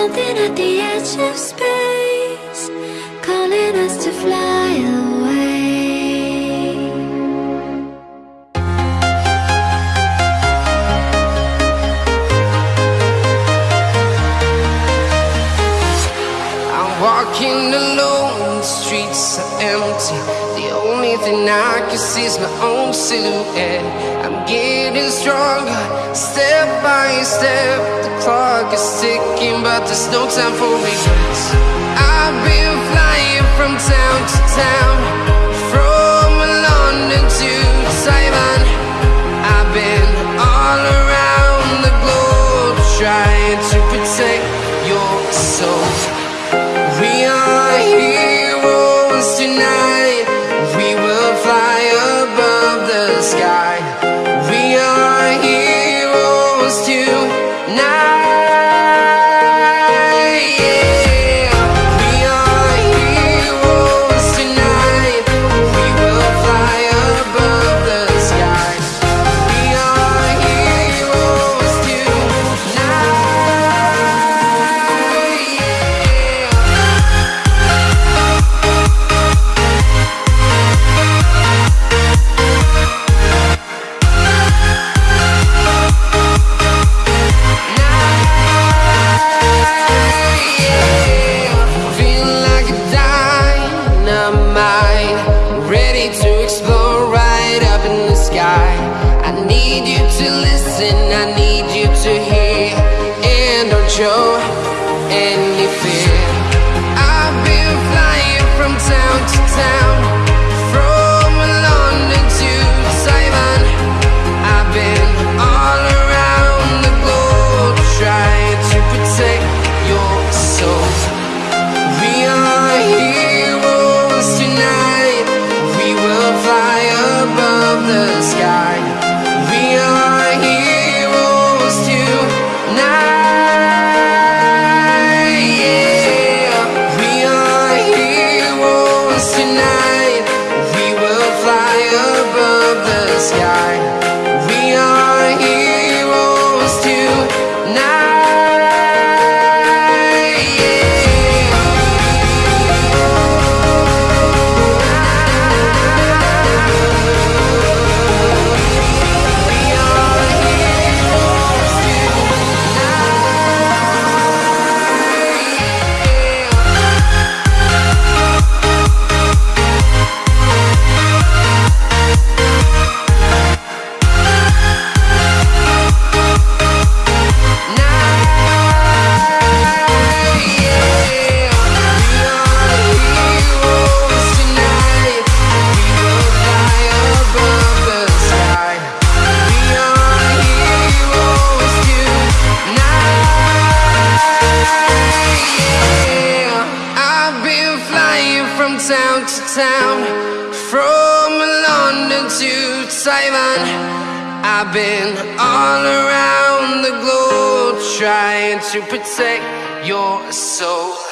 Something at the edge of space Calling us to fly away. I'm walking alone, the streets are empty. And I can see my own silhouette. I'm getting stronger, step by step. The clock is ticking, but there's no time for regrets. I've been flying from town to town. Town to town, from London to Taiwan. I've been all around the globe trying to protect your soul.